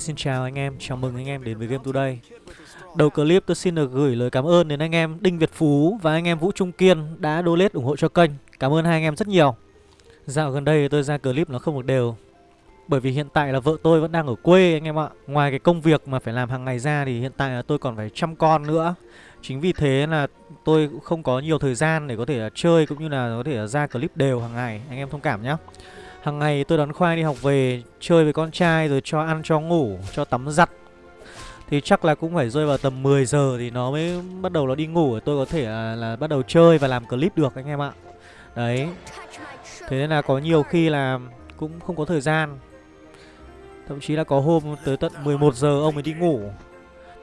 xin chào anh em, chào mừng anh em đến với Game Today. Đầu clip tôi xin được gửi lời cảm ơn đến anh em Đinh Việt Phú và anh em Vũ Trung Kiên đã donate ủng hộ cho kênh. Cảm ơn hai anh em rất nhiều. Dạo gần đây tôi ra clip nó không được đều. Bởi vì hiện tại là vợ tôi vẫn đang ở quê anh em ạ. Ngoài cái công việc mà phải làm hàng ngày ra thì hiện tại là tôi còn phải chăm con nữa. Chính vì thế là tôi cũng không có nhiều thời gian để có thể chơi cũng như là có thể ra clip đều hàng ngày. Anh em thông cảm nhé Hằng ngày tôi đón khoai đi học về Chơi với con trai rồi cho ăn cho ngủ Cho tắm giặt. Thì chắc là cũng phải rơi vào tầm 10 giờ Thì nó mới bắt đầu nó đi ngủ. Tôi có thể là, là bắt đầu chơi và làm clip được anh em ạ. Đấy. Thế nên là có nhiều khi là Cũng không có thời gian. Thậm chí là có hôm tới tận 11 giờ ông ấy đi ngủ.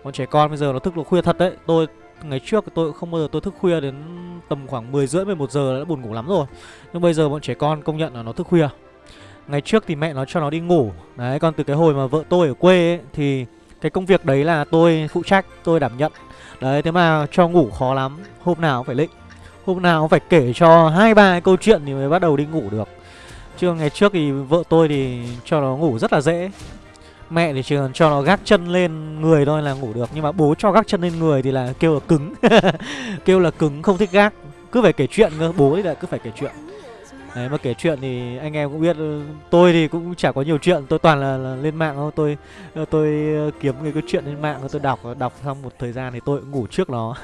Con trẻ con bây giờ nó thức được khuya thật đấy. Tôi ngày trước tôi không bao giờ tôi thức khuya đến tầm khoảng 10 rưỡi 11 giờ đã buồn ngủ lắm rồi. Nhưng bây giờ bọn trẻ con công nhận là nó thức khuya. Ngày trước thì mẹ nó cho nó đi ngủ. Đấy còn từ cái hồi mà vợ tôi ở quê ấy, Thì cái công việc đấy là tôi phụ trách Tôi đảm nhận. Đấy thế mà cho ngủ khó lắm. Hôm nào cũng phải lịnh. Hôm nào cũng phải kể cho hai ba câu chuyện thì mới bắt đầu đi ngủ được. Chứ ngày trước thì vợ tôi thì cho nó ngủ rất là dễ. Mẹ thì chỉ cần cho nó gác chân lên người thôi là ngủ được. Nhưng mà bố cho gác chân lên người thì là kêu là cứng. Kêu là cứng không thích gác. Cứ phải kể chuyện cơ, bố thì lại cứ phải kể chuyện. Đấy mà kể chuyện thì anh em cũng biết Tôi thì cũng chả có nhiều chuyện Tôi toàn là, là lên mạng thôi. Tôi ờ, tôi ờ, kiếm cái, cái chuyện lên mạng Tôi đọc đọc xong một thời gian thì tôi cũng ngủ trước nó.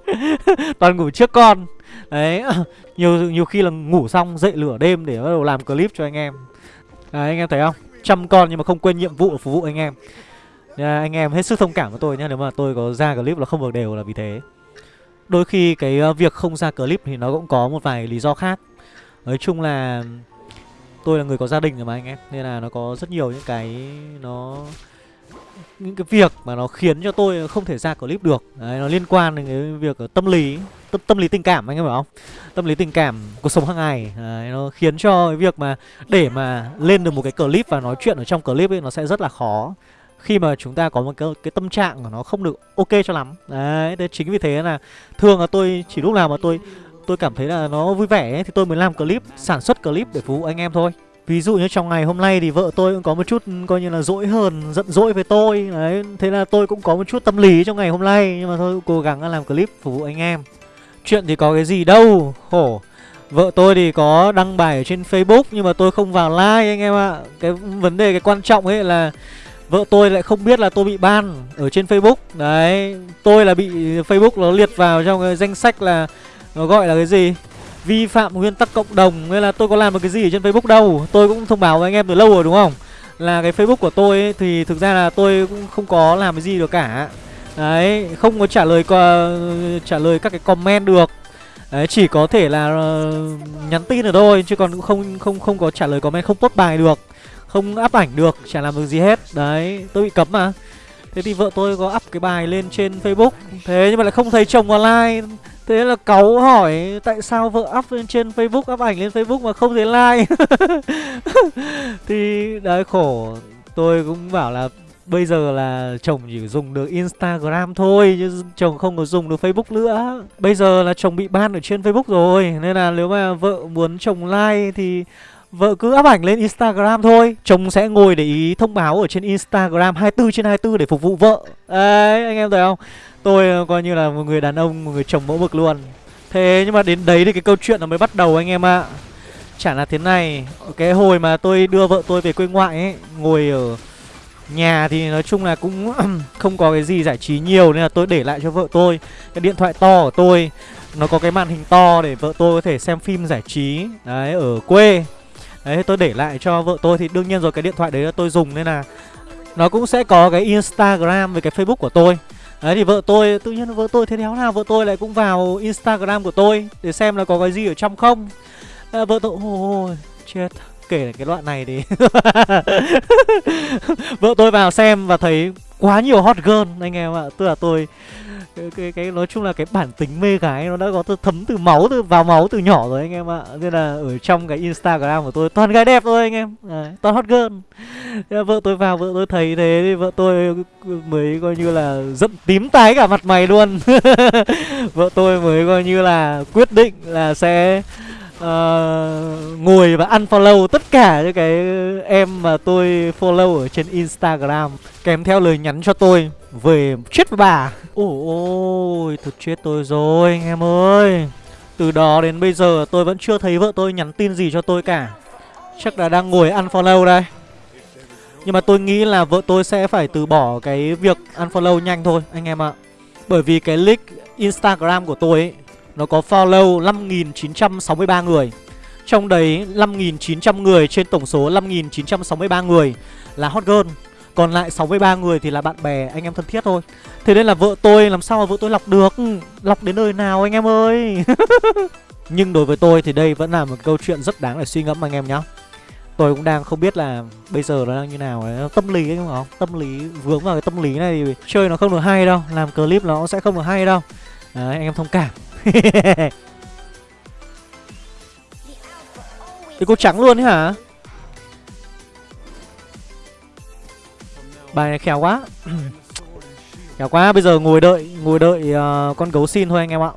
Toàn ngủ trước con. Đấy nhiều nhiều khi là ngủ xong dậy lửa đêm Để bắt đầu làm clip cho anh em. Đấy anh em thấy không? Chăm con nhưng mà không quên nhiệm vụ phục vụ anh em. À, Anh em hết sức thông cảm với tôi nhé Nếu mà tôi có ra clip là không được đều là vì thế. Đôi khi cái ờ, việc không ra clip thì nó cũng có một vài lý do khác. Nói chung là tôi là người có gia đình rồi mà anh em Nên là nó có rất nhiều những cái nó những cái việc mà nó khiến cho tôi không thể ra clip được. Đấy, nó liên quan đến cái việc tâm lý tâm, tâm lý tình cảm anh em hiểu không? Tâm lý tình cảm cuộc sống hàng ngày. Đấy, nó khiến cho cái việc mà để mà lên được một cái clip và nói chuyện ở trong clip ấy nó sẽ rất là khó. Khi mà chúng ta có một cái, cái tâm trạng của nó không được ok cho lắm. Đấy thế chính vì thế là thường là tôi chỉ lúc nào mà tôi tôi cảm thấy là nó vui vẻ ấy, thì tôi mới làm clip sản xuất clip để phục vụ anh em thôi. Ví dụ như trong ngày hôm nay thì vợ tôi cũng có một chút ừ, coi như là dỗi hơn, giận dỗi với tôi. Đấy, thế là tôi cũng có một chút tâm lý trong ngày hôm nay Nhưng mà thôi cố gắng làm clip phục vụ anh em. Chuyện thì có cái gì đâu, khổ. Vợ tôi thì có đăng bài ở trên Facebook nhưng mà tôi không vào like anh em ạ. Cái vấn đề cái quan trọng ấy là Vợ tôi lại không biết là tôi bị ban ở trên Facebook. Đấy, tôi là bị Facebook nó liệt vào trong cái danh sách là nó gọi là cái gì? Vi phạm nguyên tắc cộng đồng nên là tôi có làm được cái gì ở trên Facebook đâu. Tôi cũng thông báo với anh em từ lâu rồi đúng không? Là cái Facebook của tôi ấy, thì thực ra là tôi cũng không có làm cái gì được cả. Đấy không có trả lời qua trả lời các cái comment được. Đấy chỉ có thể là uh, nhắn tin được thôi chứ còn cũng không không không có trả lời comment không post bài được không áp ảnh được chả làm được gì hết. Đấy tôi bị cấm mà. Thế thì vợ tôi có up cái bài lên trên Facebook. Thế nhưng mà lại không thấy chồng online. Thế là cáu hỏi tại sao vợ up lên trên Facebook, up ảnh lên Facebook mà không thấy like Thì đấy khổ Tôi cũng bảo là bây giờ là chồng chỉ dùng được Instagram thôi chứ chồng không có dùng được Facebook nữa. Bây giờ là chồng bị ban ở trên Facebook rồi nên là nếu mà vợ muốn chồng like thì vợ cứ up ảnh lên Instagram thôi. Chồng sẽ ngồi để ý thông báo ở trên Instagram 24 trên 24 để phục vụ vợ. Đấy, anh em thấy không? Tôi ờ, coi như là một người đàn ông, một người chồng mẫu mực luôn. Thế nhưng mà đến đấy thì cái câu chuyện nó mới bắt đầu anh em ạ. Chả là thế này Cái hồi mà tôi đưa vợ tôi về quê ngoại ấy Ngồi ở nhà thì nói chung là cũng không có cái gì giải trí nhiều Nên là tôi để lại cho vợ tôi. Cái điện thoại to của tôi Nó có cái màn hình to để vợ tôi có thể xem phim giải trí Đấy, ở quê. Đấy, tôi để lại cho vợ tôi Thì đương nhiên rồi cái điện thoại đấy là tôi dùng nên là Nó cũng sẽ có cái Instagram với cái Facebook của tôi. Đấy thì vợ tôi, tự nhiên vợ tôi thế đéo nào vợ tôi lại cũng vào Instagram của tôi Để xem là có cái gì ở trong không à, Vợ tôi, ôi chết Kể cái đoạn này đi. Vợ tôi vào xem và thấy quá nhiều hot girl anh em ạ. Tức là tôi cái, cái, cái nói chung là cái bản tính mê gái nó đã có từ thấm từ máu từ vào máu từ nhỏ rồi anh em ạ. Nên là ở trong cái instagram của tôi toàn gái đẹp thôi anh em. À, toàn hot girl. Thế vợ tôi vào vợ tôi thấy thế thì vợ tôi mới coi như là giận tím tái cả mặt mày luôn. Vợ tôi mới coi như là quyết định là sẽ uh, ngồi và unfollow tất cả những cái em mà tôi follow ở trên Instagram kèm theo lời nhắn cho tôi về chết với bà. Ôi ôi, thật chết tôi rồi anh em ơi. Từ đó đến bây giờ tôi vẫn chưa thấy vợ tôi nhắn tin gì cho tôi cả. Chắc là đang ngồi unfollow đây. Nhưng mà tôi nghĩ là vợ tôi sẽ phải từ bỏ cái việc unfollow nhanh thôi anh em ạ. Bởi vì cái link Instagram của tôi ấy nó có follow 5.963 người. Trong đấy 5.900 người trên tổng số 5.963 người là hot girl. Còn lại 63 người thì là bạn bè, anh em thân thiết thôi. Thế nên là vợ tôi, làm sao mà vợ tôi lọc được? Ừ, lọc đến nơi nào anh em ơi? Nhưng đối với tôi thì đây vẫn là một câu chuyện rất đáng để suy ngẫm, anh em nhá. Tôi cũng đang không biết là bây giờ nó đang như nào. Đấy. Tâm lý ấy không? Tâm lý, vướng vào cái tâm lý này thì chơi nó không được hay đâu. Làm clip nó sẽ không được hay đâu. Đấy, anh em thông cảm. Cái cô trắng luôn ấy hả? Bài này khéo quá. Khéo quá Bây giờ ngồi đợi Ngồi đợi uh, con gấu xin thôi anh em ạ.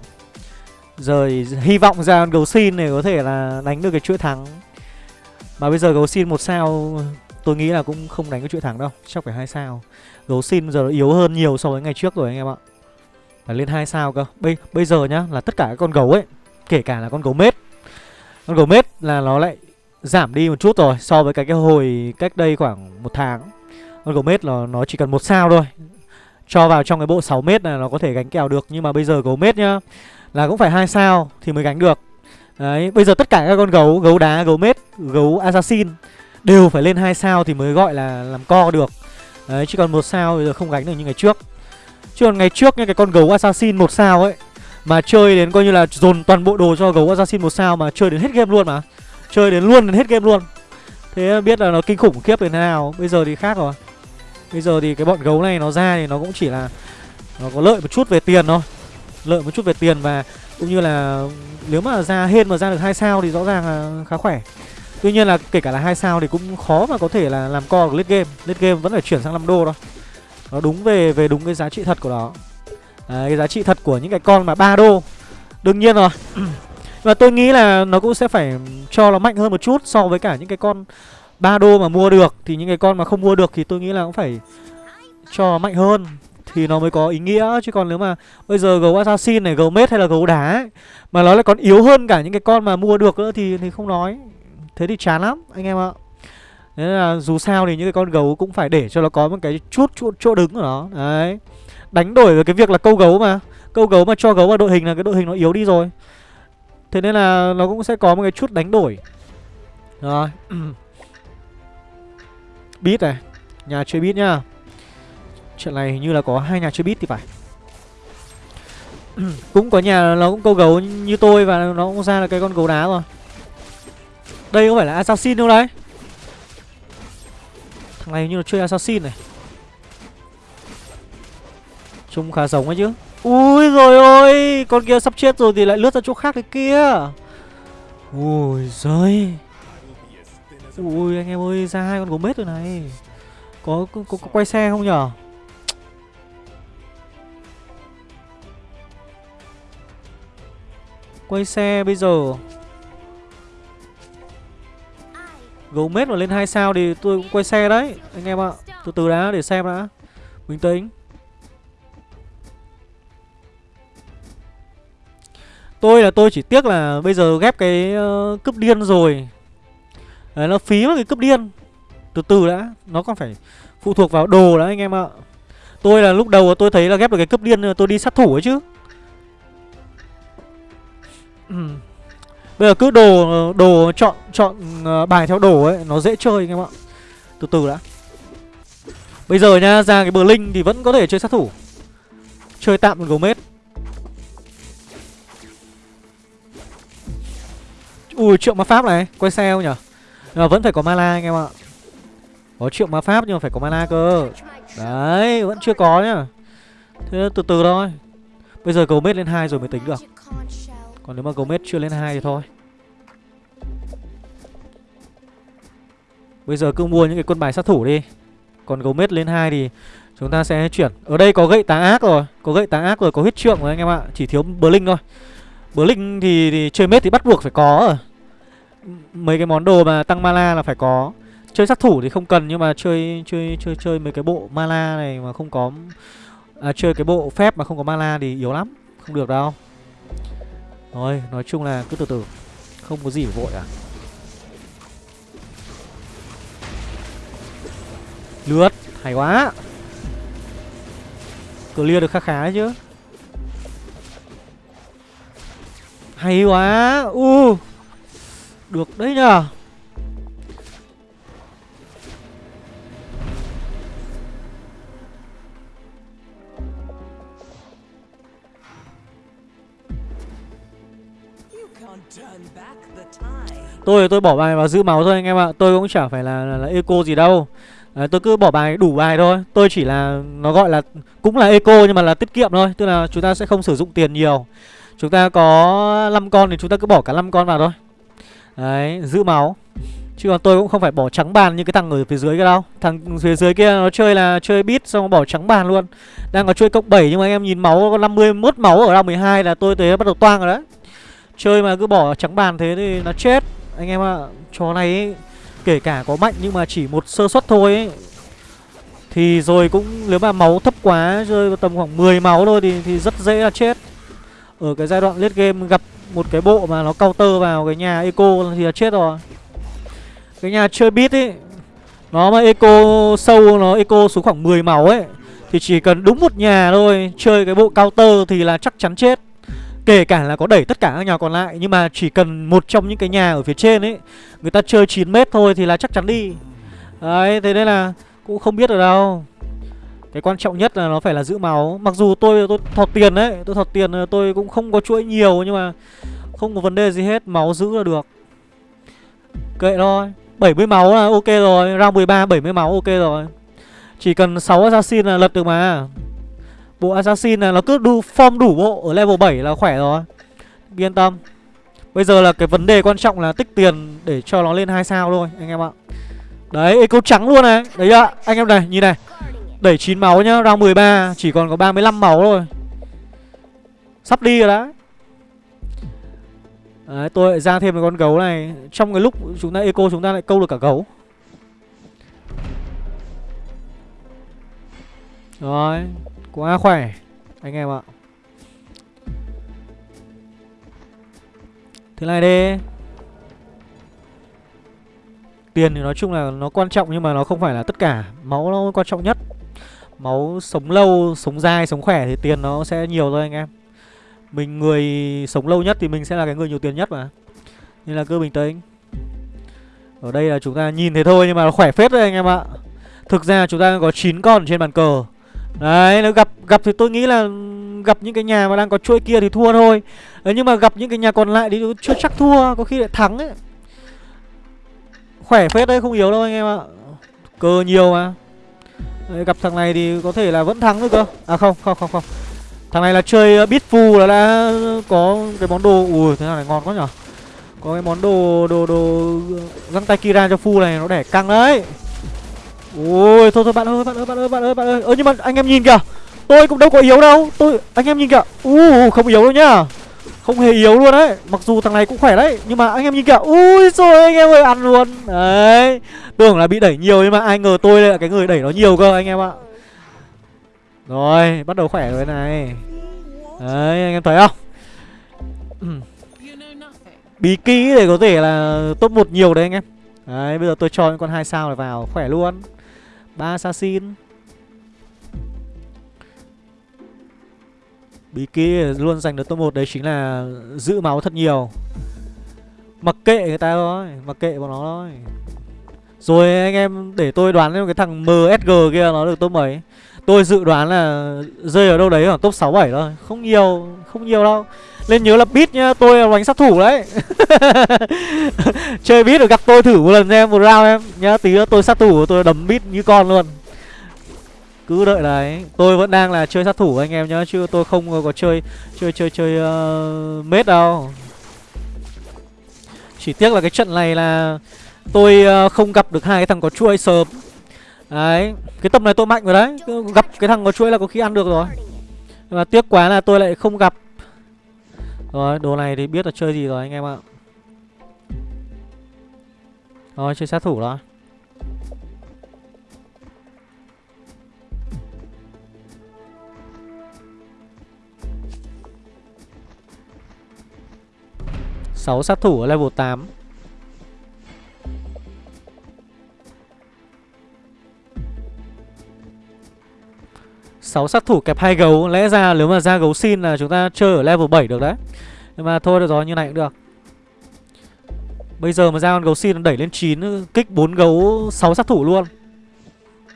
Giờ hy vọng ra con gấu xin này có thể là đánh được cái chuỗi thắng. Mà bây giờ gấu xin một sao Tôi nghĩ là cũng không đánh cái chuỗi thắng đâu Chắc phải hai sao. Gấu xin giờ nó yếu hơn nhiều so với ngày trước rồi anh em ạ là lên hai sao cơ. Bây bây giờ nhá, là tất cả các con gấu ấy, kể cả là con gấu mết. Con gấu mết là nó lại giảm đi một chút rồi so với cái cái hồi cách đây khoảng một tháng. Con gấu mết là nó chỉ cần một sao thôi. Cho vào trong cái bộ 6 mét này nó có thể gánh kèo được, nhưng mà bây giờ gấu mết nhá, là cũng phải hai sao thì mới gánh được. Đấy, bây giờ tất cả các con gấu gấu đá, gấu mết, gấu assassin đều phải lên hai sao thì mới gọi là làm co được. Đấy chứ còn một sao bây giờ không gánh được như ngày trước. Chứ còn ngày trước nha cái con gấu assassin một sao ấy, Mà chơi đến coi như là dồn toàn bộ đồ cho gấu assassin một sao mà chơi đến hết game luôn mà. Chơi đến luôn đến hết game luôn. Thế biết là nó kinh khủng khiếp đến thế nào. Bây giờ thì khác rồi. Bây giờ thì cái bọn gấu này nó ra thì nó cũng chỉ là Nó có lợi một chút về tiền thôi. Lợi một chút về tiền và cũng như là Nếu mà ra hên mà ra được hai sao thì rõ ràng là khá khỏe. Tuy nhiên là kể cả là hai sao thì cũng khó mà có thể là làm co được late game. Late game vẫn phải chuyển sang 5 đô thôi nó đúng về về đúng cái giá trị thật của nó. Đấy, cái giá trị thật của những cái con mà ba đô. Đương nhiên rồi. Và tôi nghĩ là nó cũng sẽ phải cho nó mạnh hơn một chút so với cả những cái con ba đô mà mua được. Thì những cái con mà không mua được thì tôi nghĩ là cũng phải cho mạnh hơn. Thì nó mới có ý nghĩa. Chứ còn nếu mà bây giờ gấu assassin này gấu mết hay là gấu đá ấy, mà nó lại còn yếu hơn cả những cái con mà mua được nữa thì thì không nói. Thế thì chán lắm anh em ạ. Nên là dù sao thì những cái con gấu cũng phải để cho nó có một cái chút chỗ, chỗ đứng của nó. Đấy. Đánh đổi với cái việc là câu gấu mà. Câu gấu mà cho gấu vào đội hình là cái đội hình nó yếu đi rồi. Thế nên là nó cũng sẽ có một cái chút đánh đổi. Rồi. Beat này. Nhà chơi beat nhá. Chuyện này hình như là có hai nhà chơi beat thì phải. Cũng có nhà nó cũng câu gấu như tôi Và nó cũng ra là cái con gấu đá rồi Đây có phải là assassin đâu đấy. Thằng này như là chơi assassin này. Trông khá giống ấy chứ. Ui rồi ôi Con kia sắp chết rồi thì lại lướt ra chỗ khác cái kia. Ui giời. Ui anh em ơi ra hai con gấu mết rồi này. Có, có, có, có quay xe không nhở? Quay xe bây giờ. Gấu mết mà lên 2 sao thì tôi cũng quay xe đấy Anh em ạ. Từ từ đã để xem đã. Bình tĩnh. Tôi là tôi chỉ tiếc là bây giờ ghép cái uh, cướp điên rồi. Đấy nó phí mất cái cướp điên. Từ từ đã Nó còn phải phụ thuộc vào đồ đã anh em ạ. Tôi là lúc đầu tôi thấy là ghép được cái cướp điên tôi đi sát thủ ấy chứ. Bây giờ cứ đồ đồ chọn chọn ờ, bài theo đồ ấy nó dễ chơi anh em ạ. Từ từ đã. Bây giờ nha, ra cái bờ linh thì vẫn có thể chơi sát thủ. Chơi tạm một gấu. Ui, triệu ma pháp này, quay xe không nhở? Nhưng mà vẫn phải có mana anh em ạ. Có triệu ma pháp nhưng mà phải có mana cơ. Đấy, vẫn chưa có nhá. Thế từ từ thôi. Bây giờ gấu lên hai rồi mới tính được. Còn nếu mà gấu chưa lên hai thì thôi. Bây giờ cứ mua những cái quân bài sát thủ đi. Còn gấu lên hai thì chúng ta sẽ chuyển. Ở đây có gậy tá ác rồi Có gậy tá ác rồi, có huyết trượng rồi anh em ạ. Chỉ thiếu bờ linh thôi. Bờ linh thì, thì chơi mết thì bắt buộc phải có rồi. Mấy cái món đồ mà tăng mana là phải có. Chơi sát thủ thì không cần nhưng mà chơi chơi chơi chơi mấy cái bộ mana này mà không có à, chơi cái bộ phép mà không có mana thì yếu lắm. Không được đâu. Thôi nói chung là cứ từ từ. Không có gì phải vội à? Lướt hay quá. Clear được khá khá đấy chứ. Hay quá. U. Uh, được đấy nhờ. Tôi tôi bỏ bài vào giữ máu thôi anh em ạ. Tôi cũng chả phải là, là, là eco gì đâu. Đấy, tôi cứ bỏ bài đủ bài thôi. Tôi chỉ là nó gọi là cũng là eco nhưng mà là tiết kiệm thôi. Tức là chúng ta sẽ không sử dụng tiền nhiều. Chúng ta có 5 con thì chúng ta cứ bỏ cả 5 con vào thôi. Đấy, giữ máu. Chứ còn tôi cũng không phải bỏ trắng bàn như cái thằng ở phía dưới kia đâu. Thằng phía dưới kia nó chơi là chơi bit xong bỏ trắng bàn luôn. Đang có chơi cộng 7 nhưng mà anh em nhìn máu có 51 máu ở round 12 là tôi tới bắt đầu toang rồi đấy. Chơi mà cứ bỏ trắng bàn thế thì nó chết. Anh em ạ, à, chó này ấy, kể cả có mạnh nhưng mà chỉ một sơ suất thôi ấy. Thì rồi cũng nếu mà máu thấp quá rơi vào tầm khoảng 10 máu thôi thì, thì rất dễ là chết. Ở cái giai đoạn late game gặp một cái bộ mà nó counter vào cái nhà eco thì là chết rồi. Cái nhà chơi beat ấy Nó mà eco sâu nó eco xuống khoảng 10 máu ấy Thì chỉ cần đúng một nhà thôi Chơi cái bộ counter thì là chắc chắn chết. Kể cả là có đẩy tất cả các nhà còn lại, Nhưng mà chỉ cần một trong những cái nhà ở phía trên ấy, Người ta chơi 9 mét thôi thì là chắc chắn đi. Đấy, thế nên là cũng không biết được đâu. Cái quan trọng nhất là nó phải là giữ máu. Mặc dù tôi tôi thọt tiền đấy, Tôi thọt tiền ờ, tôi cũng không có chuỗi nhiều, Nhưng mà không có vấn đề gì hết, Máu giữ là được. Kệ thôi 70 máu là ok rồi, Round 13 70 máu ok rồi. Chỉ cần 6 assassin là lật được mà. Bộ assassin là nó cứ đu form đủ bộ Ở level 7 là khỏe rồi. Yên tâm. Bây giờ là cái vấn đề quan trọng là tích tiền Để cho nó lên 2 sao thôi anh em ạ. Đấy eco trắng luôn này. Đấy ạ anh em này nhìn này. Đẩy 9 máu nhá Round 13 chỉ còn có 35 máu thôi. Sắp đi rồi đã Đấy, tôi lại ra thêm một con gấu này. Trong cái lúc chúng ta eco chúng ta lại câu được cả gấu. Rồi. Quá khỏe Anh em ạ. Thế này đi. Tiền thì nói chung là nó quan trọng nhưng mà nó không phải là tất cả. Máu nó quan trọng nhất. Máu sống lâu, sống dai sống khỏe thì tiền nó sẽ nhiều thôi anh em. Mình người sống lâu nhất thì mình sẽ là cái người nhiều tiền nhất mà. Nên là cứ bình tĩnh. Ở đây là chúng ta nhìn thế thôi nhưng mà nó khỏe phết đấy anh em ạ. Thực ra chúng ta có 9 con trên bàn cờ. Đấy, nó gặp gặp thì tôi nghĩ là gặp những cái nhà mà đang có chuỗi kia thì thua thôi. Đấy, nhưng mà gặp những cái nhà còn lại thì chưa chắc thua, có khi lại thắng ấy. Khỏe phết đấy, không yếu đâu anh em ạ. Cơ nhiều mà. Đấy, gặp thằng này thì có thể là vẫn thắng được cơ. À không, không không không. Thằng này là chơi ờ, uh, phù là đã có cái món đồ ui thế nào này ngon quá nhở. Có cái món đồ đồ đồ găng tay Kira cho Fu này nó đẻ căng đấy. Ôi thôi thôi bạn ơi bạn ơi bạn ơi bạn ơi bạn ơi. Ơ nhưng mà anh em nhìn kìa. Tôi cũng đâu có yếu đâu. Tôi anh em nhìn kìa. U không yếu đâu nhá. Không hề yếu luôn đấy. Mặc dù thằng này cũng khỏe đấy, nhưng mà anh em nhìn kìa. Ui rồi anh em ơi ăn luôn. Đấy. Tưởng là bị đẩy nhiều nhưng mà ai ngờ tôi là cái người đẩy nó nhiều cơ anh em ạ. Rồi, bắt đầu khỏe rồi này. Đấy, anh em thấy không? Bí kỹ để có thể là top một nhiều đấy anh em. Đấy, bây giờ tôi cho những con hai sao này vào, khỏe luôn ba assassin. Bí kia luôn giành được top 1 đấy chính là giữ máu thật nhiều. Mặc kệ người ta thôi mặc kệ bọn nó thôi. Rồi anh em để tôi đoán cái thằng MSG kia nó được top mấy. Tôi dự đoán là rơi ở đâu đấy khoảng top 6 7 thôi, không nhiều, không nhiều đâu. Nên nhớ là beat nhá, tôi là đánh sát thủ đấy. Chơi beat rồi gặp tôi thử một lần em, một round em. Nhá, tí nữa tôi sát thủ, tôi đấm beat như con luôn. Cứ đợi đấy Tôi vẫn đang là chơi sát thủ anh em nhá Chứ tôi không có chơi Chơi chơi chơi uh, mết đâu. Chỉ tiếc là cái trận này là Tôi uh, không gặp được hai cái thằng có chuỗi sớm. Đấy Cái tầm này tôi mạnh rồi đấy. Gặp cái thằng có chuỗi là có khi ăn được rồi. Nhưng mà tiếc quá là tôi lại không gặp rồi, đồ này thì biết là chơi gì rồi anh em ạ. Rồi chơi sát thủ đó sáu sát thủ ở level 8 6 sát thủ kẹp hai gấu. Lẽ ra nếu mà ra gấu xin là chúng ta chơi ở level 7 được đấy. Nhưng mà thôi, được rồi, như này cũng được. Bây giờ mà ra con gấu xin đẩy lên 9 Kích 4 gấu 6 sát thủ luôn.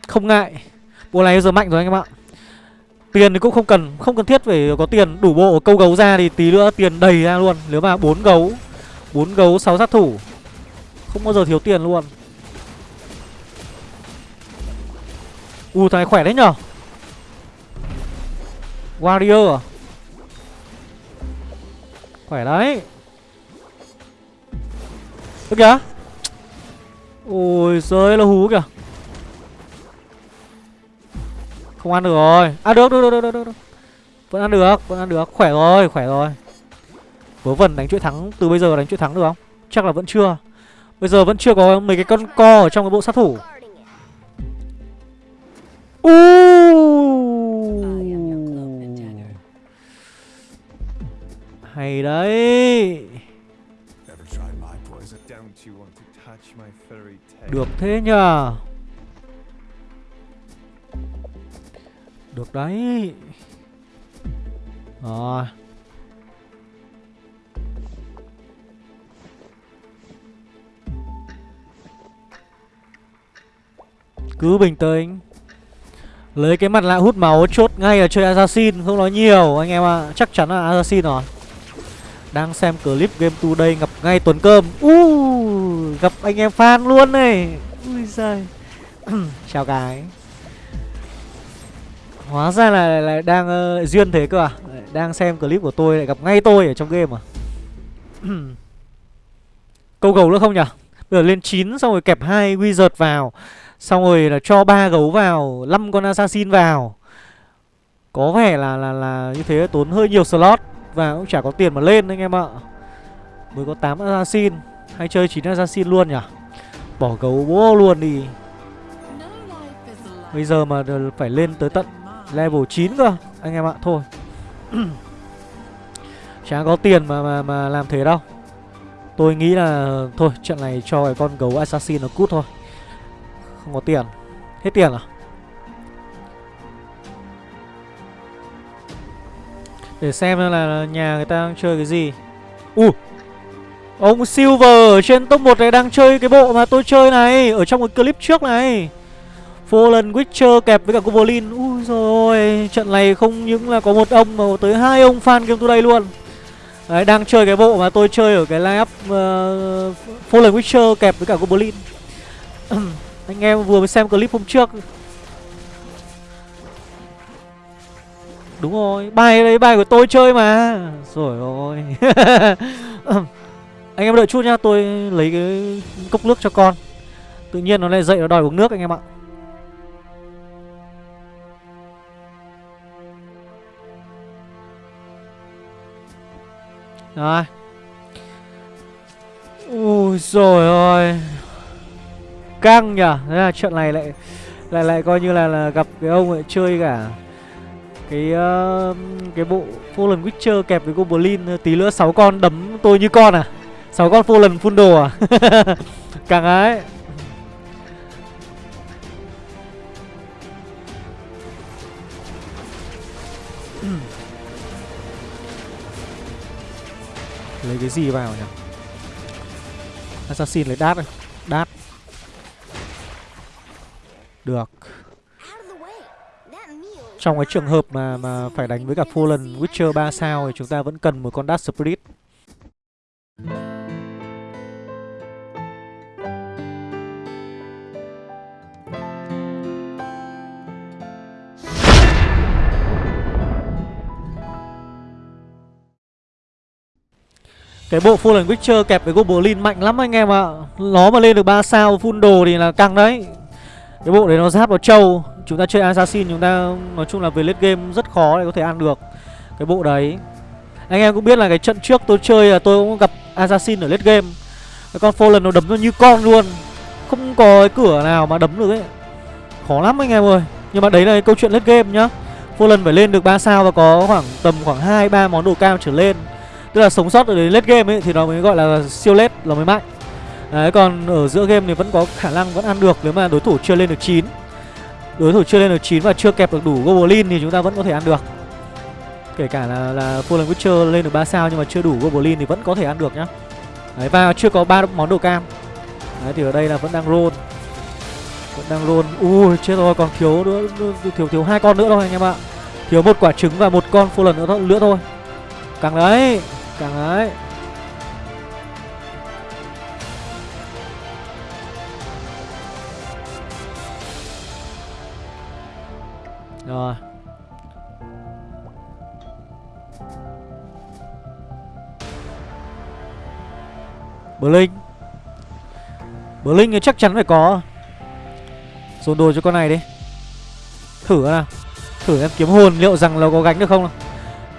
Không ngại. Bộ này giờ mạnh rồi anh em ạ. Tiền thì cũng không cần Không cần thiết phải có tiền. Đủ bộ câu gấu ra Thì tí nữa tiền đầy ra luôn. Nếu mà 4 gấu 4 gấu 6 sát thủ. Không bao giờ thiếu tiền luôn. U, thằng này khỏe đấy nhở? Warrior à? Khỏe đấy. Ơ kìa. Ôi giời là hú kìa. Không ăn được rồi. À được được được được được, được. Vẫn ăn được Vẫn ăn được. Khỏe rồi Khỏe rồi. Vớ vẩn đánh chuỗi thắng Từ bây giờ đánh chuỗi thắng được không? Chắc là vẫn chưa. Bây giờ vẫn chưa có mấy cái con co ở trong cái bộ sát thủ. Uuuu Hay đấy. Được thế nhờ. Được đấy. Rồi. Cứ bình tĩnh. Lấy cái mặt lạ hút máu chốt ngay là chơi Assassin Không nói nhiều anh em ạ. À. Chắc chắn là Assassin rồi đang xem clip game today gặp ngay tuần cơm. Uh, Gặp anh em fan luôn này. Ui giời. Chào cái. Hóa ra là, là đang uh, duyên thế cơ à? Đang xem clip của tôi lại gặp ngay tôi ở trong game à? Câu gấu nữa không nhỉ Bây giờ lên 9 xong rồi kẹp hai wizard vào. Xong rồi là cho ba gấu vào 5 con assassin vào. Có vẻ là là là như thế tốn hơi nhiều slot. Và cũng chả có tiền mà lên anh em ạ. Mới có 8 assassin. Hay chơi 9 assassin luôn nhỉ? Bỏ gấu bố luôn đi. Bây giờ mà phải lên tới tận level 9 cơ, Anh em ạ. Thôi. Chả có tiền mà mà mà làm thế đâu. Tôi nghĩ là, thôi, trận này cho cái con gấu assassin nó cút thôi. Không có tiền. Hết tiền à? Để xem là nhà người ta đang chơi cái gì. U. Ông Silver ở trên top 1 này đang chơi cái bộ mà tôi chơi này Ở trong cái clip trước này. Fallen Witcher kẹp với cả Goblin. Ui rồi Trận này không những là có một ông mà tới hai ông fan game đây luôn. Đấy đang chơi cái bộ mà tôi chơi ở cái lineup uh, Fallen Witcher kẹp với cả Goblin. Anh em vừa mới xem clip hôm trước. Đúng rồi Bài đấy bài của tôi chơi mà. Rồi ôi. Anh em đợi chút nhá Tôi lấy cái cốc nước cho con. Tự nhiên nó lại dậy nó đòi uống nước anh em ạ. Rồi. Ui rồi ôi. Căng nhở thế là chuyện này lại lại lại coi như là, là gặp cái ông ấy chơi cả cái uh, cái bộ Fallen Witcher kẹp với Goblin ờ, tí nữa 6 con đấm tôi như con à? 6 con Fallen full đồ à? Càng ấy lấy cái gì vào nhỉ? Assassin lấy đát này đát. Được. Trong cái trường hợp mà mà phải đánh với cả Fallen Witcher 3 sao Thì chúng ta vẫn cần một con Dark Spirit. Cái bộ Fallen Witcher kẹp với Goblin mạnh lắm anh em ạ. À. Nó mà lên được 3 sao, full đồ thì là căng đấy. Cái bộ đấy nó giáp vào trâu. Chúng ta chơi assassin chúng ta nói chung là về late game rất khó để có thể ăn được Cái bộ đấy Anh em cũng biết là cái trận trước tôi chơi là tôi cũng gặp assassin ở late game Cái con Fallen nó đấm nó như con luôn không có cái cửa nào mà đấm được ấy Khó lắm anh em ơi Nhưng mà đấy là cái câu chuyện late game nhá Fallen phải lên được 3 sao và có khoảng tầm khoảng 2 3 món đồ cao trở lên. Tức là sống sót ở đến late game ấy thì nó mới gọi là siêu late, là mới mạnh. Đấy còn ở giữa game thì vẫn có khả năng vẫn ăn được nếu mà đối thủ chưa lên được 9. Đối thủ chưa lên được 9 và chưa kẹp được đủ Goblin thì chúng ta vẫn có thể ăn được. Kể cả là là Fallen Witcher lên được 3 sao nhưng mà chưa đủ Goblin thì vẫn có thể ăn được nhá. Đấy và chưa có ba món đồ cam. Đấy thì ở đây là vẫn đang roll. Vẫn đang roll. Ui chết rồi còn thiếu nữa thiếu thiếu hai con nữa thôi anh em ạ. Thiếu một quả trứng và một con Fallen nữa, thôi, nữa thôi Càng đấy Càng đấy Rồi. Blink. Blink thì chắc chắn phải có. Dồn đồ cho con này đi. Thử nào Thử em kiếm hồn liệu rằng là có gánh được không nào.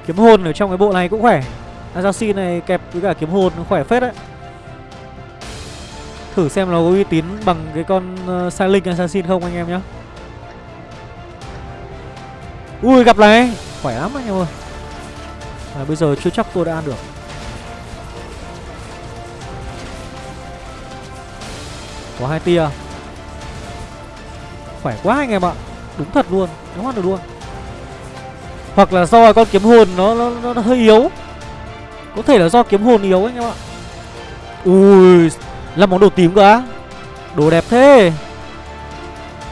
Kiếm hồn ở trong cái bộ này cũng khỏe. Assassin này kẹp với cả kiếm hồn khỏe phết đấy. Thử xem nó có uy tín bằng cái con ờ, uh, Silent Assassin không anh em nhé. Ui gặp này. Khỏe lắm anh em ơi. À, Bây giờ chưa chắc tôi đã ăn được. Có hai tia. Khỏe quá anh em ạ. Đúng thật luôn. Đúng ăn được luôn. Hoặc là do con kiếm hồn nó, nó, nó, nó hơi yếu. Có thể là do kiếm hồn yếu anh em ạ. Ui Là món đồ tím cơ á. Đồ đẹp thế.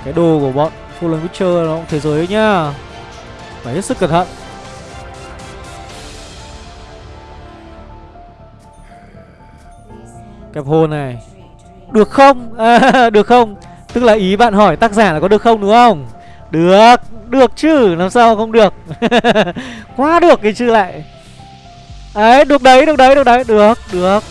Cái đồ của bọn Fallen Witcher nó cũng thế giới nhá. Phải hết sức cẩn thận Kẹp hồ này Được không? À, được không? Tức là ý bạn hỏi tác giả là có được không đúng không? Được được chứ Làm sao không được Quá được cái chứ lại Đấy được đấy được đấy được đấy Được được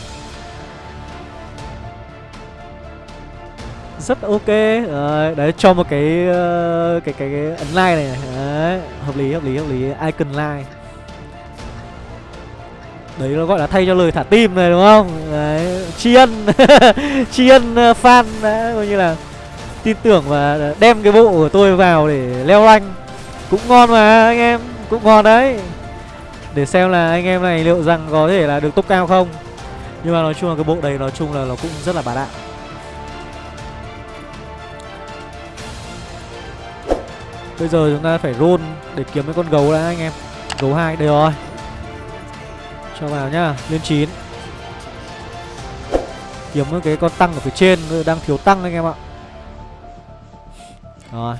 Rất ok. Đấy, đấy cho một cái, uh, cái, cái cái ấn like này đấy, Hợp lý hợp lý hợp lý. Icon like. Đấy nó gọi là thay cho lời thả tim này đúng không? Đấy Tri ân Tri ân ờ, fan đã coi như là tin tưởng và đem cái bộ của tôi vào để leo rank. Cũng ngon mà anh em. Cũng ngon đấy. Để xem là anh em này liệu rằng có thể là được top cao không. Nhưng mà nói chung là cái bộ đấy nói chung là nó cũng rất là bá đạo. Bây giờ chúng ta phải roll để kiếm cái con gấu đã, anh em. Gấu hai, đây rồi. Cho vào nhá, lên chín. Kiếm cái con tăng ở phía trên đang thiếu tăng anh em ạ. Rồi.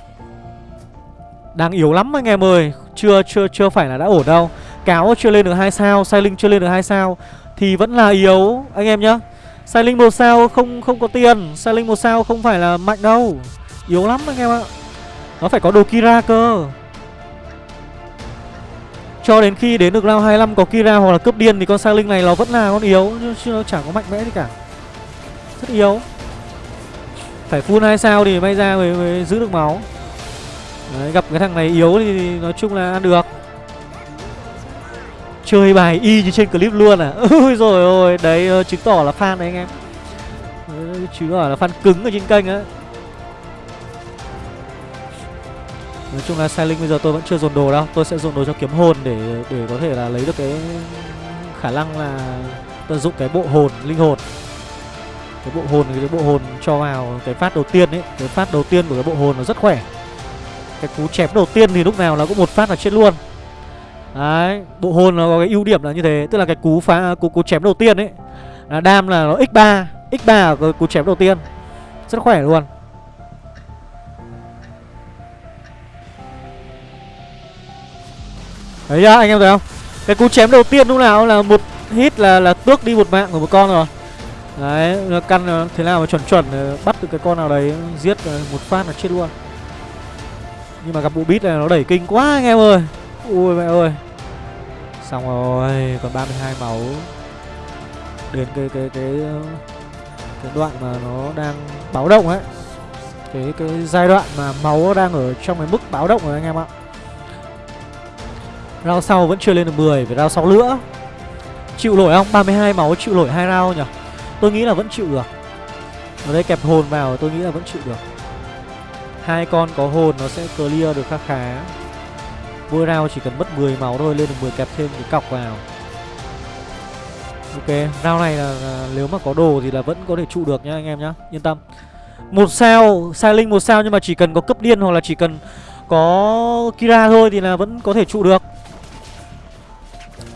Đang yếu lắm anh em ơi, Chưa chưa chưa phải là đã ổn đâu. Cáo chưa lên được hai sao, Sai Linh chưa lên được hai sao, Thì vẫn là yếu, anh em nhá. Sai Linh một sao không không có tiền, Sai Linh một sao không phải là mạnh đâu. Yếu lắm anh em ạ. Nó phải có đồ Kira cơ. Cho đến khi đến được round 25 có Kira hoặc là cướp điên Thì con sang Linh này nó vẫn là con yếu Chứ nó chẳng có mạnh mẽ gì cả. Rất yếu. Phải full hai sao thì may ra mới, mới giữ được máu. Đấy, gặp cái thằng này yếu thì nói chung là ăn được. Chơi bài y như trên clip luôn à? Ôi rồi ôi đấy ờ, chứng tỏ là fan đấy anh em. Chứng tỏ là fan cứng ở trên kênh á. Nói chung là Silent bây giờ tôi vẫn chưa dồn đồ đâu. Tôi sẽ dồn đồ cho kiếm hồn để để có thể là lấy được cái khả năng là tận dụng cái bộ hồn, linh hồn. Cái bộ hồn, cái bộ hồn cho vào cái phát đầu tiên ấy. Cái phát đầu tiên của cái bộ hồn nó rất khỏe. Cái cú chém đầu tiên thì lúc nào nó cũng một phát là chết luôn. Đấy, bộ hồn nó có cái ưu điểm là như thế. Tức là cái cú phá, cú cú chém đầu tiên ấy, là đam là nó x 3 x 3 là cú chém đầu tiên. Rất khỏe luôn. Đấy nhá, anh em thấy không cái cú chém đầu tiên lúc nào là một hit là là tước đi một mạng của một con rồi Đấy, nó căn thế nào mà chuẩn chuẩn ờ, bắt được cái con nào đấy giết ờ, một phát là chết luôn. Nhưng mà gặp bộ bit này nó đẩy kinh quá anh em ơi. Ui mẹ ơi. Xong rồi, còn 32 máu. Đến cái cái cái cái đoạn mà nó đang báo động ấy. Cái cái giai đoạn mà máu đang ở trong cái mức báo động rồi anh em ạ. Round sau vẫn chưa lên được 10, phải round sau nữa. Chịu nổi không? 32 máu chịu nổi hai round nhỉ? Tôi nghĩ là vẫn chịu được ở đây kẹp hồn vào tôi nghĩ là vẫn chịu được hai con có hồn nó sẽ clear được khá khá mỗi round chỉ cần mất 10 máu thôi lên được 10 kẹp thêm cái cọc vào ok round này là, là nếu mà có đồ thì là vẫn có thể trụ được nhá anh em nhá yên tâm một sao sai linh một sao nhưng mà chỉ cần có cấp điên hoặc là chỉ cần có kira thôi thì là vẫn có thể trụ được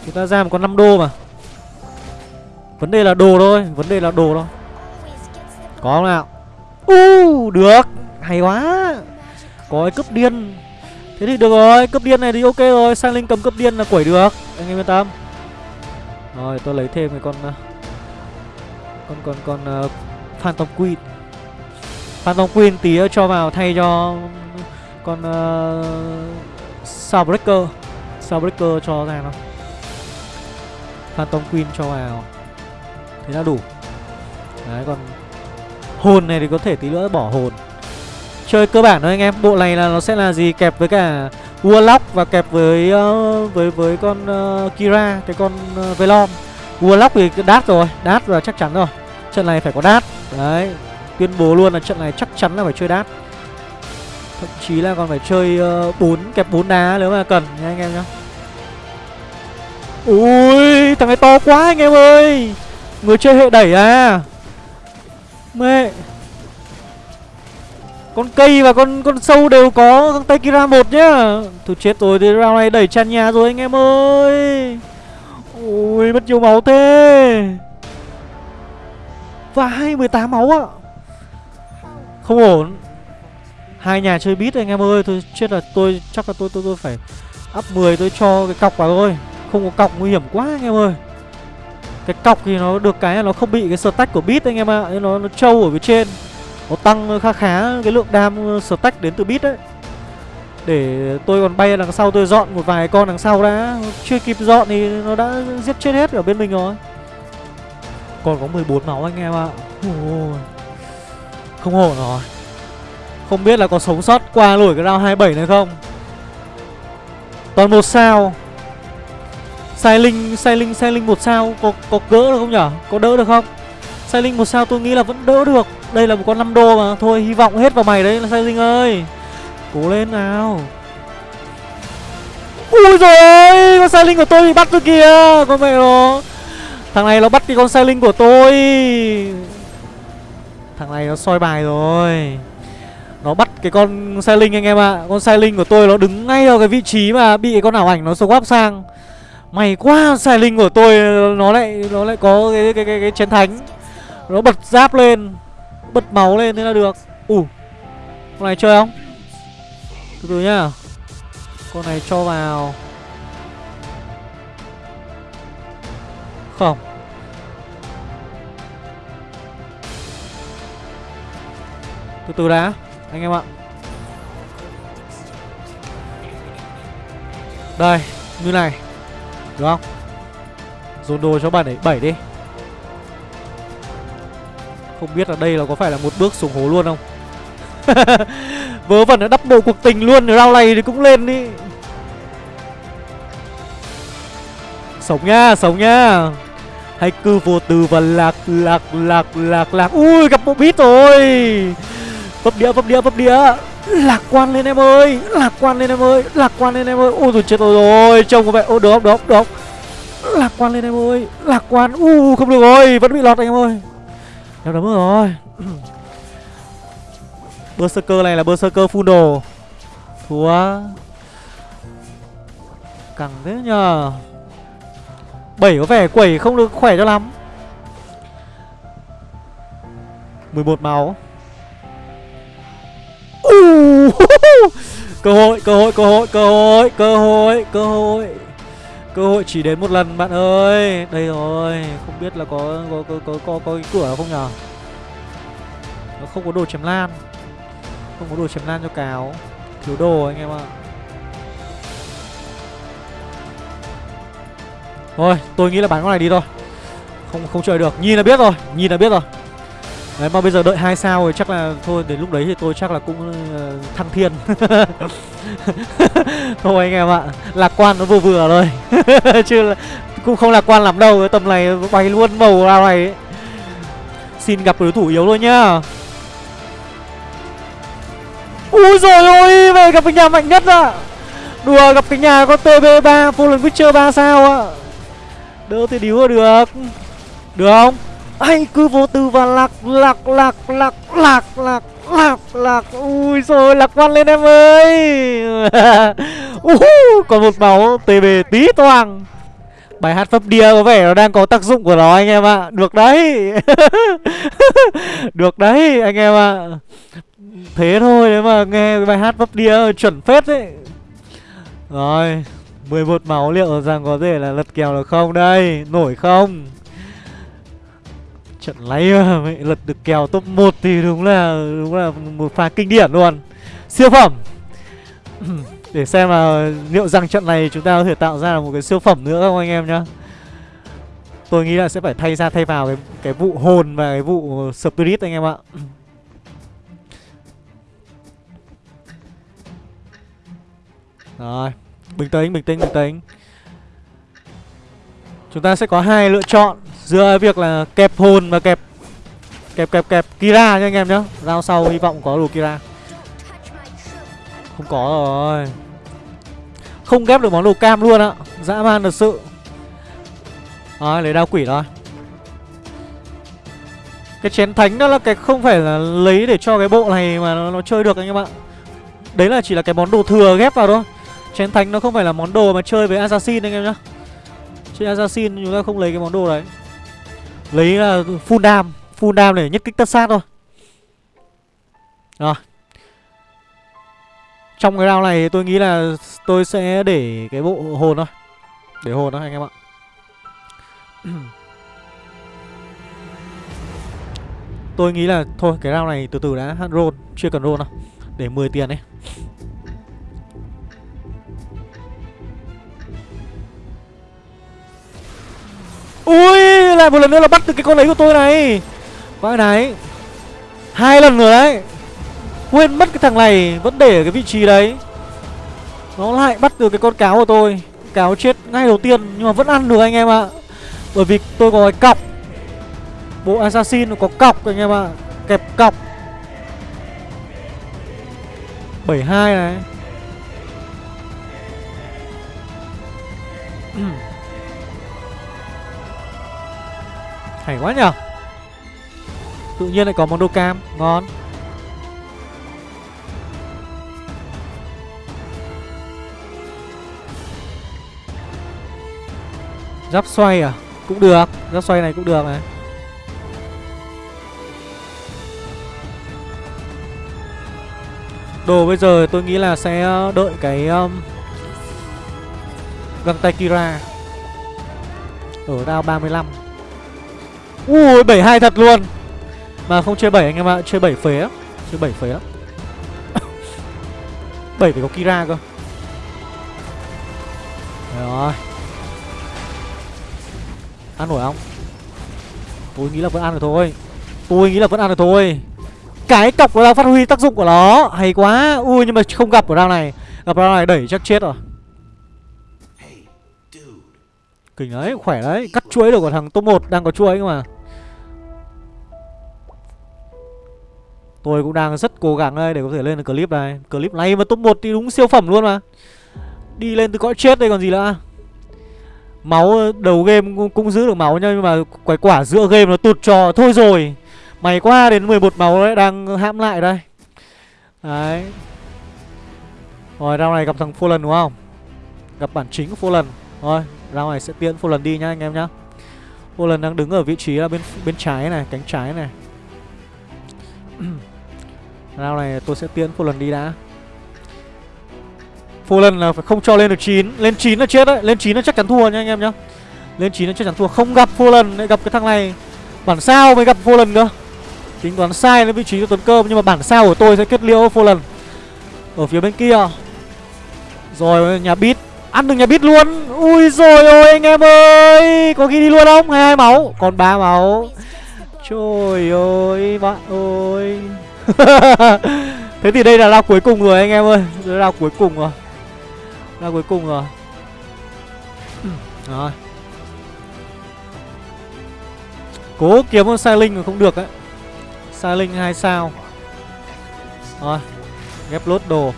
chúng ta ra một con 5 đô mà. Vấn đề là đồ thôi vấn đề là đồ thôi. Có không nào? U uh, được. Hay quá. Có cái cấp điên. Thế thì được rồi cấp điên này thì ok rồi. Sang linh cầm cấp điên là quẩy được. Anh em yên tâm. Rồi tôi lấy thêm cái con ờ, con con con uh, phantom queen. Phantom queen tí cho vào thay cho con ờ, uh, Soundbreaker Soundbreaker cho ra nó. Phantom Queen cho vào. Thế là đủ. Đấy còn Hồn này thì có thể tí nữa bỏ hồn. Chơi cơ bản thôi anh em Bộ này là nó sẽ là gì? Kẹp với cả Warlock và kẹp với uh, với với con uh, Kira Cái con uh, Velom. Warlock thì đát rồi Đát là chắc chắn rồi. Trận này phải có đát. Đấy Tuyên bố luôn là trận này chắc chắn là phải chơi đát. Thậm chí là còn phải chơi uh, 4 kẹp 4 đá nếu mà cần nha anh em nhá. Ui, thằng này to quá anh em ơi. Người chơi hệ đẩy à. Mẹ. Con cây và con con sâu đều có thằng tay Kira một nhá. Thôi chết rồi, thì round này đẩy tràn nhà rồi anh em ơi. Ui, mất nhiều máu thế. Và hai mười tám máu ạ. Không ổn. Hai nhà chơi bít anh em ơi tôi chết là tôi, chắc là tôi tôi tôi phải up 10 tôi cho cái cọc vào thôi không có cọc nguy hiểm quá anh em ơi. Cái cọc thì nó được cái là nó không bị cái stack của bit anh em ạ à. nó nó trâu ở phía trên. Nó tăng khá khá cái lượng đam uh, stack đến từ bit đấy. Để tôi còn bay đằng sau tôi dọn một vài con đằng sau đã. Chưa kịp dọn thì nó đã giết chết hết ở bên mình rồi. Còn có 14 máu anh em ạ. À. không ổn rồi. Không biết là có sống sót qua nổi cái round 27 này không? Toàn một sao. Sai linh, sai linh, sai linh một sao Có có gỡ được không nhở? Có đỡ được không? Sai linh một sao tôi nghĩ là vẫn đỡ được. Đây là một con 5 đô mà. Thôi hy vọng hết vào mày đấy là sai linh ơi. Cố lên nào. Ui rồi Con sai linh của tôi bị bắt rồi kìa Con mẹ nó. Thằng này nó bắt cái con sai linh của tôi. Thằng này nó soi bài rồi. Nó bắt cái con sai linh anh em ạ. À. Con sai linh của tôi nó đứng ngay vào cái vị trí mà bị con ảo ảnh nó swap sang. May quá xài linh của tôi nó lại nó lại có cái cái cái, cái chiến thánh. Nó bật giáp lên Bật máu lên thế là được. Ủ uh, Con này chơi không? Từ từ nhá. Con này cho vào. Không. Từ từ đã anh em ạ. Đây Như này. Được không? Dồn đồ cho bạn ấy 7 đi. Không biết là đây là có phải là một bước xuống hố luôn không? Vớ vẩn nó đắp bộ cuộc tình luôn Rau này thì cũng lên đi. Sống nha Sống nha. Hay cứ vô từ và lạc lạc lạc lạc lạc. Ui gặp bộ bít rồi. Vấp đĩa, vấp đĩa, vấp đĩa. Lạc quan lên em ơi Lạc quan lên em ơi Lạc quan lên em ơi. Ôi rồi chết rồi rồi Trông có vẻ Ô được không, được không, được không Lạc quan lên em ơi Lạc quan. U không được rồi Vẫn bị lọt anh em ơi. Em đấm rồi. Berserker này là Berserker full đồ. Thua. Cẳng thế nhờ. Bảy có vẻ quẩy không được khỏe cho lắm. 11 máu cơ hội cơ hội cơ hội cơ hội cơ hội cơ hội. Cơ hội chỉ đến một lần bạn ơi. Đây rồi không biết là có có có có có, có cái cửa không nhở? Nó không có đồ chém lan. Không có đồ chém lan cho cáo. Thiếu đồ anh em ạ. Thôi tôi nghĩ là bán con này đi thôi. Không không chơi được. Nhìn là biết rồi nhìn là biết rồi. Đấy mà bây giờ đợi hai sao rồi chắc là thôi đến lúc đấy thì tôi chắc là cũng uh, thăng thiên. Thôi anh em ạ Lạc quan nó vừa vừa thôi. Chứ là cũng không lạc quan lắm đâu Tầm này bay luôn màu ra này. Ấy. Xin gặp đối thủ yếu thôi nhá. Úi rồi ôi Về gặp cái nhà mạnh nhất ạ. Đùa gặp cái nhà có TB3 Fallen Witcher 3 sao ạ. Đỡ thì điếu được. Được không? Ai cứ vô tư và lạc lạc lạc lạc lạc lạc lạc lạc. Ui rồi lạc quan lên em ơi. Uh, còn một máu tb tí toang. Bài hát pháp đia có vẻ nó đang có tác dụng của nó anh em ạ. Được đấy. Được đấy anh em ạ. Thế thôi nếu mà nghe bài hát pháp đia chuẩn phết đấy rồi 11 máu liệu rằng có thể là lật kèo được không? Đây nổi không? Trận lấy mẹ lật được kèo top 1 thì đúng là đúng là một pha kinh điển luôn. Siêu phẩm. Để xem là liệu rằng trận này chúng ta có thể tạo ra một cái siêu phẩm nữa không anh em nhá. Tôi nghĩ là sẽ phải thay ra thay vào cái cái vụ hồn và cái vụ spirit anh em ạ. Rồi, bình tĩnh, bình tĩnh, bình tĩnh. Chúng ta sẽ có hai lựa chọn giữa việc là kẹp hồn và kẹp kẹp kẹp kẹp Kira nha anh em nhá. Giao sau hy vọng có đồ Kira. Không có rồi. Không ghép được món đồ cam luôn ạ. Dã man thật sự. Rồi, lấy đao quỷ thôi. Cái chén thánh đó là cái không phải là lấy để cho cái bộ này mà nó, nó chơi được anh em ạ. Đấy là chỉ là cái món đồ thừa ghép vào thôi. Chén thánh nó không phải là món đồ mà chơi với assassin anh em nhá. Chơi assassin chúng ta không lấy cái món đồ đấy. Lấy uh, full dam Full dam để nhất kích tất sát thôi. Rồi. Trong cái round này tôi nghĩ là tôi sẽ để cái bộ hồn thôi. Để hồn thôi anh em ạ. Tôi nghĩ là thôi cái round này từ từ đã roll Chưa cần roll đâu. Để 10 tiền ấy Ui, lại một lần nữa là bắt được cái con đấy của tôi này. Vãi này Hai lần rồi đấy. Quên mất cái thằng này, Vẫn để ở cái vị trí đấy. Nó lại bắt được cái con cáo của tôi. Cáo chết ngay đầu tiên, Nhưng mà vẫn ăn được anh em ạ. Bởi vì tôi có cái cọc. Bộ assassin nó có cọc anh em ạ. Kẹp cọc. 72 này. Ừ. Hay quá nhở Tự nhiên lại có món đồ cam Ngon. Giáp xoay à? Cũng được Giáp xoay này cũng được này Đồ bây giờ tôi nghĩ là sẽ ờ, đợi cái um, Găng tay Kira. Ở đao 35 Ui 72 thật luôn. Mà không chơi 7 anh em ạ Chơi 7 phế á. Chơi 7 phế lắm 7 phải có Kira cơ. Rồi. Ăn nổi không? Tôi nghĩ là vẫn ăn được thôi. Tôi nghĩ là vẫn ăn được thôi. Cái cọc nó đang phát huy tác dụng của nó. Hay quá. Ui nhưng mà không gặp ở round này. Gặp round này đẩy chắc chết rồi. Kinh đấy, khỏe đấy. Cắt chuỗi được của thằng top 1 đang có chuỗi cơ mà. Tôi cũng đang rất cố gắng đây để có thể lên được clip này. Clip này mà top 1 thì đúng siêu phẩm luôn mà. Đi lên từ cõi chết đây còn gì nữa. Máu ờ, đầu game cũng, cũng giữ được máu nha Nhưng mà quái quả giữa game nó tụt trò Thôi rồi. Mày qua đến 11 máu đấy đang hãm lại đây. Đấy. Rồi round này gặp thằng Fallen đúng không? Gặp bản chính của Fallen. Rồi round này sẽ tiễn Fallen đi nhá anh em nhá. Fallen đang đứng ở vị trí là bên bên trái này Cánh trái này. Round này tôi sẽ tiến lần đi đã. Lần là phải không cho lên được 9 Lên 9 là chết đấy. Lên 9 là chắc chắn thua nha anh em nhá. Lên 9 là chắc chắn thua. Không gặp lần lại gặp cái thằng này. Bản sao mới gặp lần cơ. Tính toán sai lên vị trí của Tuấn Cơm Nhưng mà bản sao của tôi sẽ kết liễu lần Ở phía bên kia. Rồi, nhà bit Ăn được nhà bit luôn. Ui rồi, ôi, anh em ơi. Có ghi đi luôn không? 22 máu. Còn 3 máu. Trời ơi, bạn ơi. Thế thì đây là lao cuối cùng rồi anh em ơi. Đây là cuối cùng rồi. Lao cuối cùng rồi. Rồi. Cố kiếm con sai linh mà không được ấy. Sai linh hai sao. Rồi. Ghép lốt đồ.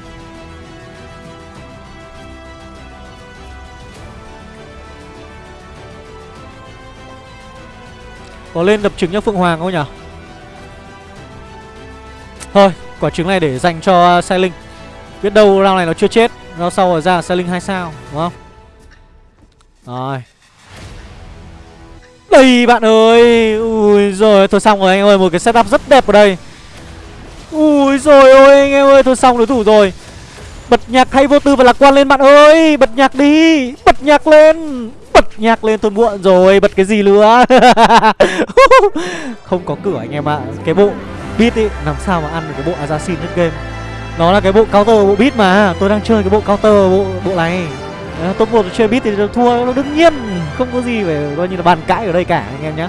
Có lên đập trứng cho Phượng Hoàng không nhỉ Thôi, quả trứng này để dành cho à, sai linh. Biết đâu round này nó chưa chết Round sau rồi ra sai linh 2 sao, Đúng không? Rồi. Đây, bạn ơi! Ui rồi thôi xong rồi, anh ơi, Một cái setup rất đẹp ở đây. Ui rồi ôi, anh em ơi, Thôi xong đối thủ rồi. Bật nhạc hay vô tư và lạc quan lên, bạn ơi! Bật nhạc đi! Bật nhạc lên! Bật nhạc lên, tôi muộn rồi, Bật cái gì nữa? Không có cửa, anh em ạ. Cái bộ beat ý Làm sao mà ăn được cái bộ assassin hết game. Nó là cái bộ counter bộ beat mà Tôi đang chơi cái bộ counter bộ bộ này. Đấy, Top một chơi beat thì thua nó đương nhiên Không có gì phải coi như là bàn cãi ở đây cả anh em nhé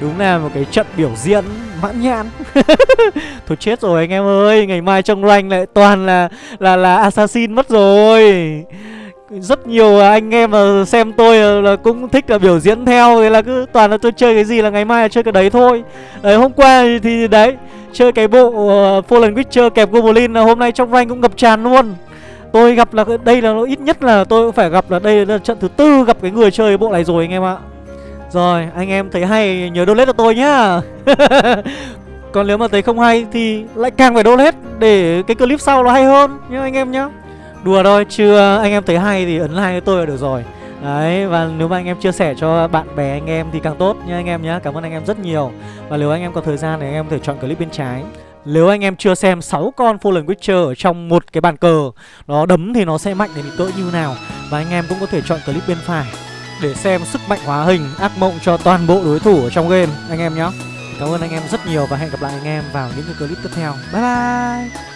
Đúng là một cái trận biểu diễn mãn nhãn. Thôi chết rồi anh em ơi Ngày mai trong rank lại toàn là là là assassin mất rồi rất nhiều anh em mà xem tôi là cũng thích là biểu diễn theo Thế là cứ toàn là tôi chơi cái gì là ngày mai là chơi cái đấy thôi. Đấy hôm qua thì đấy Chơi cái bộ uh, Fallen Witcher kẹp Goblin là hôm nay trong rank cũng ngập tràn luôn. Tôi gặp là đây là ít nhất là tôi cũng phải gặp là đây là trận thứ tư gặp cái người chơi cái bộ này rồi anh em ạ. Rồi anh em thấy hay nhớ donate cho tôi nhá. Còn nếu mà thấy không hay thì lại càng phải donate để cái clip sau nó hay hơn nhá anh em nhá. Đùa thôi, chưa anh em thấy hay thì ấn like cho tôi là được rồi Đấy, và nếu mà anh em chia sẻ cho bạn bè anh em thì càng tốt nha anh em nhé Cảm ơn anh em rất nhiều Và nếu anh em có thời gian thì anh em có thể chọn clip bên trái nếu anh em chưa xem 6 con Fallen Witcher ở trong một cái bàn cờ Nó đấm thì nó sẽ mạnh đến cỡ như nào Và anh em cũng có thể chọn clip bên phải Để xem sức mạnh hóa hình ác mộng cho toàn bộ đối thủ ở trong game anh em nhé Cảm ơn anh em rất nhiều và hẹn gặp lại anh em vào những cái clip tiếp theo Bye bye